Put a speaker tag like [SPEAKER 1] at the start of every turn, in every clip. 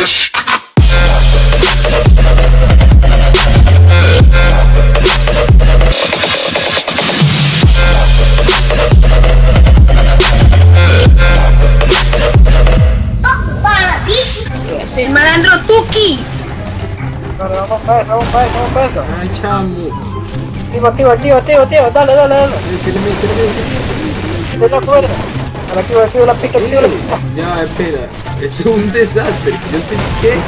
[SPEAKER 1] bitch.
[SPEAKER 2] Es el malandro Tuki.
[SPEAKER 3] Vamos para eso, vamos para eso, vamos para eso.
[SPEAKER 4] Ay, chamo.
[SPEAKER 3] Activo, activo, activo, activo, activo. Dale, dale, dale.
[SPEAKER 4] Espérame,
[SPEAKER 3] De la cuerda. Dale, activo, activo la pica, activo la pica.
[SPEAKER 4] Ya, espera. Esto es un desastre. Yo sé qué.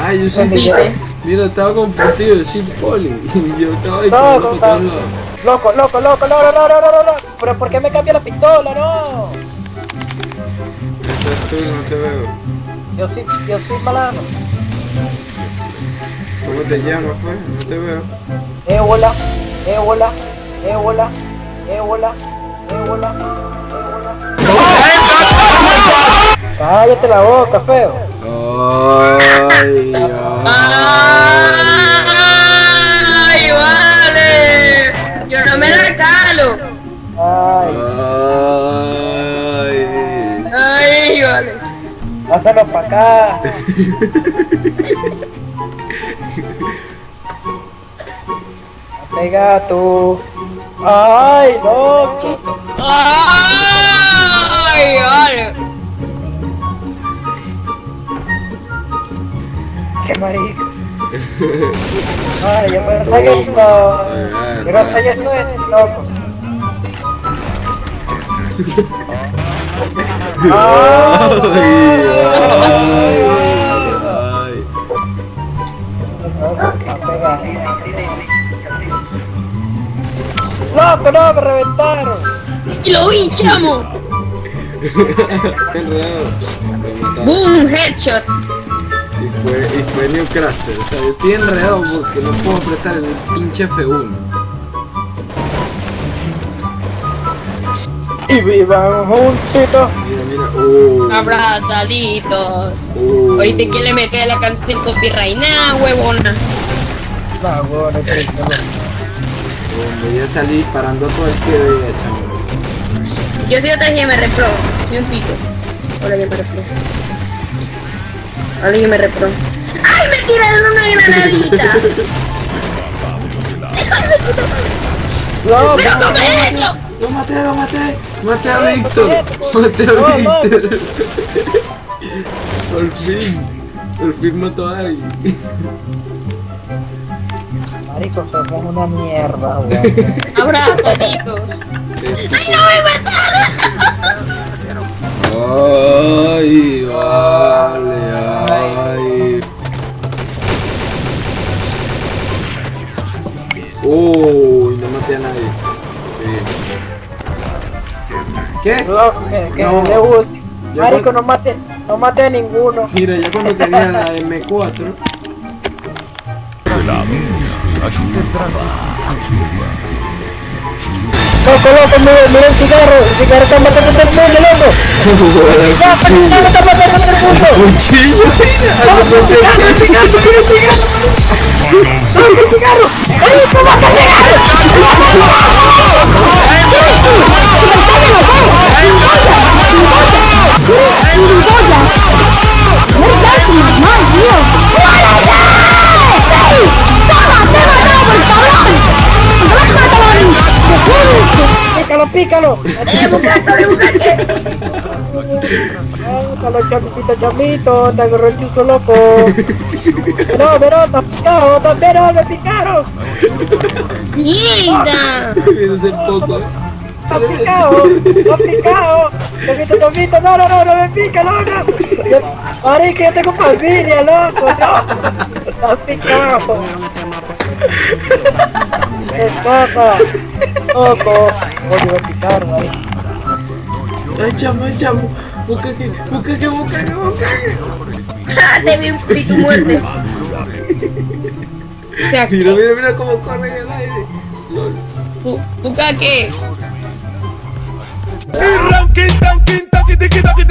[SPEAKER 4] Ay, yo soy.
[SPEAKER 2] Felipe.
[SPEAKER 4] Mira, estaba confundido. Yo soy poli. Y yo estaba ahí parando por todos lados.
[SPEAKER 3] Loco, loco, loco, no, no, no, no, no, no. Pero ¿por qué me cambia la pistola? No.
[SPEAKER 4] Estás tú, no te veo.
[SPEAKER 3] Yo soy, yo soy malano.
[SPEAKER 4] ¿Cómo te llamas, pues? No te veo.
[SPEAKER 3] Ébola, ébola, ébola, ébola. Cállate la boca, feo.
[SPEAKER 4] Ay, ay.
[SPEAKER 2] ¡Ay, vale! Yo no me la calo.
[SPEAKER 3] Ay,
[SPEAKER 4] Ay.
[SPEAKER 2] ¡Ay, vale!
[SPEAKER 3] pásalo para acá. Pega tú. Ay, loco.
[SPEAKER 2] ¡Ay, vale!
[SPEAKER 3] Qué marico. Ay, yo no sé que no. Yo no que eso es, loco.
[SPEAKER 4] Ay,
[SPEAKER 3] Ay,
[SPEAKER 4] ay.
[SPEAKER 3] Loco, no, me reventaron.
[SPEAKER 2] ¡Lo vi, chamo! ¡Boom! Headshot.
[SPEAKER 4] Y fue, y fue New Craster. O sea, yo estoy enredado porque no puedo apretar el pinche F1.
[SPEAKER 3] Y vivan juntitos.
[SPEAKER 4] Mira, mira. Uh,
[SPEAKER 2] Abrazaditos.
[SPEAKER 4] uh.
[SPEAKER 2] Ahorita quién le mete la canción copyright, nah, huevona.
[SPEAKER 3] No, bueno,
[SPEAKER 4] Hombre, ya salí disparando a todo el que veía, chamo.
[SPEAKER 2] Yo soy otra GM Pro. Soy un pico. Hola, GM Pro. Hola, GM Pro. ¡Ay, me tiraron una granadita!
[SPEAKER 3] No,
[SPEAKER 2] ¡No come eso!
[SPEAKER 4] Lo maté, lo maté. Maté a Víctor. Maté a
[SPEAKER 3] no, no.
[SPEAKER 4] Víctor. Por fin. Por fin mató a alguien.
[SPEAKER 3] Marico, somos una mierda, weón.
[SPEAKER 2] Abrazaditos.
[SPEAKER 4] Ay, vale, ay. Uy, no maté a nadie. Qué.
[SPEAKER 3] Loco, que,
[SPEAKER 4] No.
[SPEAKER 3] Marico,
[SPEAKER 4] cuando-
[SPEAKER 3] no mate, no mate a ninguno.
[SPEAKER 4] Mira, yo cuando tenía la M4,
[SPEAKER 3] Loco, loco, mira, mira el cigarro. El cigarro está matando a todo el mundo, loco. El cigarro está matando a todo el mundo.
[SPEAKER 4] cuchillo, mira, hace falta
[SPEAKER 3] ¡El cigarro, el cigarro! ¡Loco, el cigarro! ¡Marico, mata el ¡Pícalo, pícalo! ¡Pícalo, chamito, chamito! ¡Te agarró el chuzo loco! ¡No, pero está picado! ¡No, pero me picaron!
[SPEAKER 2] ¡Mierda!
[SPEAKER 4] Mira ese poco.
[SPEAKER 3] ¡Está picado! ¡Está picado! ¡Chamito, chamito! ¡No, no, no! ¡No me pica, loco! ¡Marico, yo tengo familia, loco! ¡No! ¡Está picado! ¡Qué coco! ¡Coco! Voy a picar, marico.
[SPEAKER 4] Ay, chamo, ay, chamo. Busca que, busca que, busca que, busca que.
[SPEAKER 2] ¡Ah, te vi, vi tu muerte!
[SPEAKER 4] Mira, mira, mira cómo corre en el aire. Lol.
[SPEAKER 2] bu- ¿busca qué?
[SPEAKER 5] Ranking, tanking, taki, tiki, taki,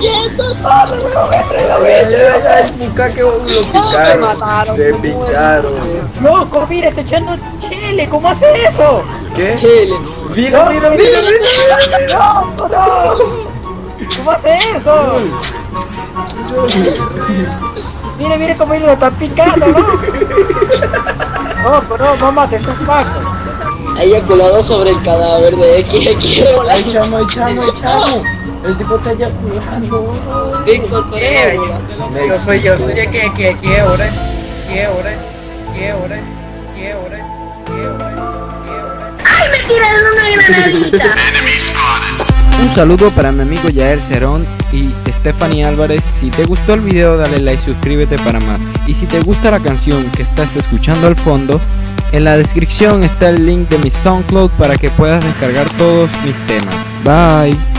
[SPEAKER 2] Mira, mira, me siguiendo,
[SPEAKER 4] lo picaron.
[SPEAKER 2] mataron,
[SPEAKER 4] Te.
[SPEAKER 3] ¡Loco, mira, está echando chile! ¿Cómo hace eso?
[SPEAKER 6] ¿Qué?
[SPEAKER 2] Chile.
[SPEAKER 6] Mira, mira, mira, mira.
[SPEAKER 3] ¡No, no! ¿Cómo hace eso? Mire, mire cómo ellos lo están picando, ¿no? No, pero no, mamá, que es paco.
[SPEAKER 2] Ha eyaculado sobre el cadáver de XX.
[SPEAKER 6] Ay, chamo, ay, chamo, ay, chamo. El tipo está eyaculando.
[SPEAKER 2] Víctor, tú eres.
[SPEAKER 3] Yo soy, yo soy aquí, aquí, aquí, ahora. Aquí, ahora. Aquí, ahora. Aquí, ahora. Aquí, ahora.
[SPEAKER 2] ¡Ay, me tiraron una granadita!
[SPEAKER 4] Un saludo para mi amigo Yael Cerón y Stephanie Álvarez. Si te gustó el video dale like, suscríbete para más. Y si te gusta la canción que estás escuchando al fondo, en la descripción está el link de mi SoundCloud para que puedas descargar todos mis temas. Bye.